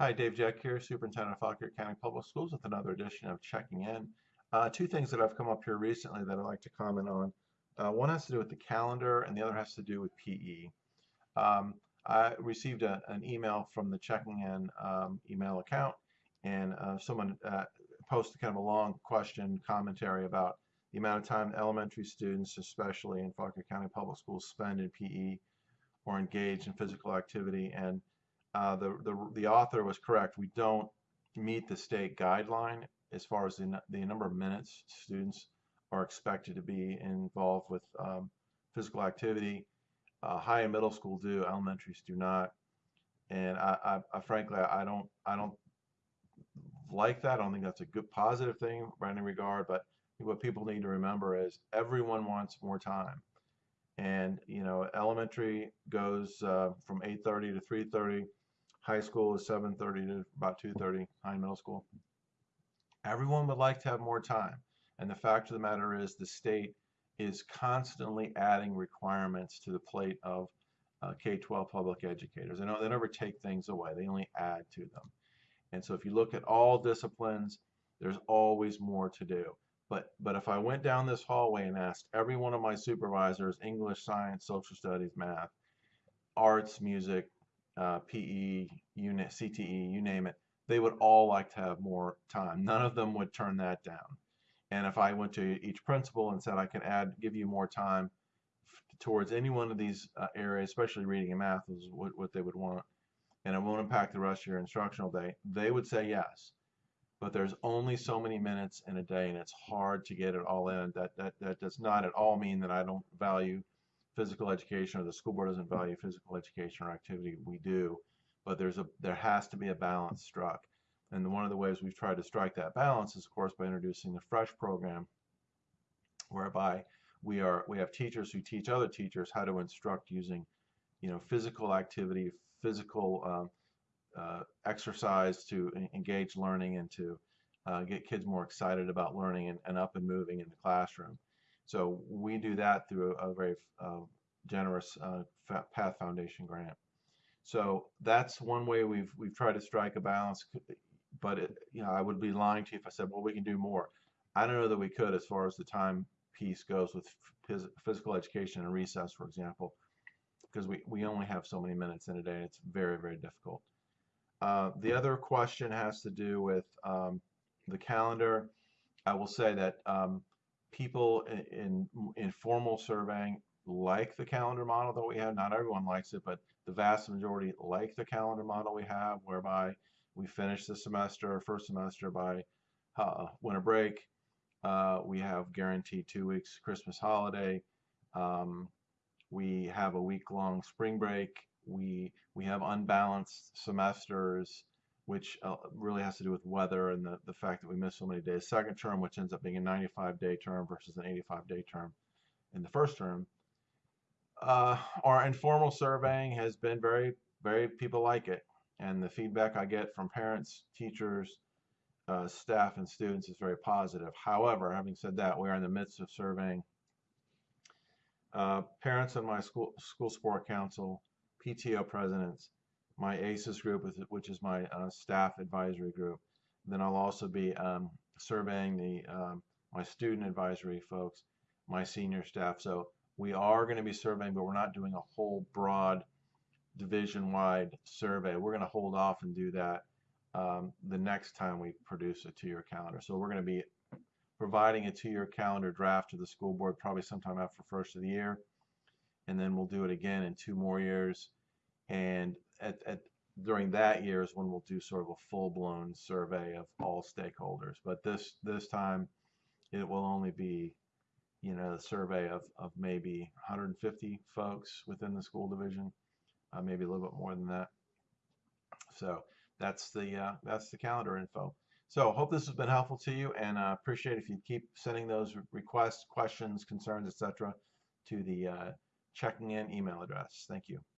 Hi, Dave Jeck here, Superintendent of Fauquier County Public Schools with another edition of Checking In. Uh, two things that have come up here recently that I'd like to comment on. Uh, one has to do with the calendar and the other has to do with PE. Um, I received a, an email from the Checking In um, email account and uh, someone uh, posted kind of a long question commentary about the amount of time elementary students, especially in Fauquier County Public Schools, spend in PE or engage in physical activity and uh, the, the, the author was correct. We don't meet the state guideline as far as the, the number of minutes students are expected to be involved with um, physical activity. Uh, high and middle school do, elementaries do not. And I, I, I, frankly, I don't, I don't like that. I don't think that's a good positive thing by any regard. But what people need to remember is everyone wants more time. And you know, elementary goes uh, from 8:30 to 3:30 High school is 7:30 to about 2:30. High middle school. Everyone would like to have more time, and the fact of the matter is, the state is constantly adding requirements to the plate of uh, K-12 public educators. They know they never take things away; they only add to them. And so, if you look at all disciplines, there's always more to do. But but if I went down this hallway and asked every one of my supervisors, English, science, social studies, math, arts, music, uh, PE, unit, CTE, you name it, they would all like to have more time. None of them would turn that down. And if I went to each principal and said I can add, give you more time towards any one of these uh, areas, especially reading and math is what, what they would want, and it won't impact the rest of your instructional day, they would say yes. But there's only so many minutes in a day, and it's hard to get it all in. That that that does not at all mean that I don't value physical education or the school board doesn't value physical education or activity, we do. But there's a there has to be a balance struck. And one of the ways we've tried to strike that balance is, of course, by introducing the FRESH program, whereby we are we have teachers who teach other teachers how to instruct using, you know, physical activity, physical um, uh, exercise to engage learning and to uh, get kids more excited about learning and, and up and moving in the classroom. So we do that through a, very uh, generous uh, Path Foundation grant. So that's one way we've we've tried to strike a balance. But it, you know, I would be lying to you if I said, well, we can do more. I don't know that we could as far as the time piece goes with phys physical education and recess, for example, because we, we only have so many minutes in a day. It's very, very difficult. Uh, the other question has to do with um, the calendar. I will say that um, people in, in surveying like the calendar model that we have. Not everyone likes it, but the vast majority like the calendar model we have, whereby we finish the semester, first semester by uh, winter break. Uh, we have guaranteed two weeks Christmas holiday. Um, we have a week-long spring break. We we have unbalanced semesters which uh, really has to do with weather and the, the fact that we miss so many days. Second term, which ends up being a 95 day term versus an 85 day term in the first term. Uh, our informal surveying has been very, very, people like it. And the feedback I get from parents, teachers, uh, staff, and students is very positive. However, having said that, we are in the midst of surveying uh, parents in my school, school sport council, PTO presidents, my ACES group, which is my uh, staff advisory group. Then I'll also be um, surveying the um, my student advisory folks, my senior staff. So we are going to be surveying, but we're not doing a whole broad division-wide survey. We're going to hold off and do that um, the next time we produce a two-year calendar. So we're going to be providing a two-year calendar draft to the school board probably sometime after first of the year, and then we'll do it again in two more years. And at, at during that year is when we'll do sort of a full-blown survey of all stakeholders. But this this time, it will only be, you know, a survey of, of maybe 150 folks within the school division, uh, maybe a little bit more than that. So that's the uh, that's the calendar info. So hope this has been helpful to you, and uh, appreciate if you keep sending those requests, questions, concerns, etc., to the uh, checking in email address. Thank you.